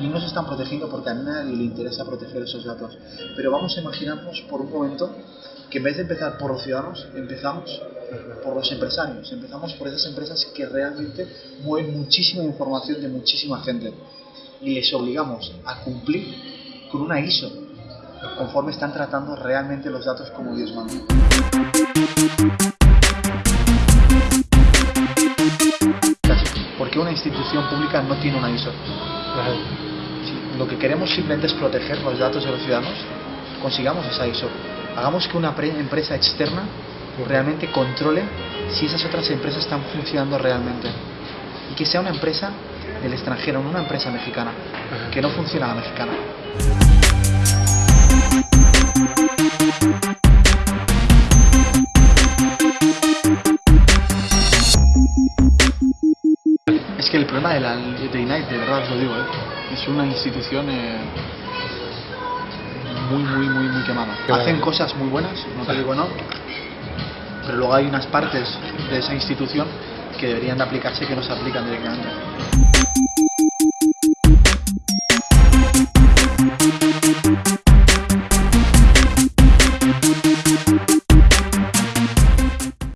y no se están protegiendo porque a nadie le interesa proteger esos datos. Pero vamos a imaginarnos por un momento que en vez de empezar por los ciudadanos, empezamos por los empresarios, empezamos por esas empresas que realmente mueven muchísima información de muchísima gente y les obligamos a cumplir con una ISO conforme están tratando realmente los datos como Dios manda. Pública no tiene una ISO? Si lo que queremos simplemente es proteger los datos de los ciudadanos, consigamos esa ISO. Hagamos que una empresa externa realmente controle si esas otras empresas están funcionando realmente. Y que sea una empresa del extranjero, no una empresa mexicana, que no funciona a la mexicana. Es que el problema de la de de verdad os lo digo, ¿eh? es una institución eh, muy, muy, muy, muy quemada. Hacen cosas muy buenas, no te digo no, pero luego hay unas partes de esa institución que deberían de aplicarse que no se aplican directamente.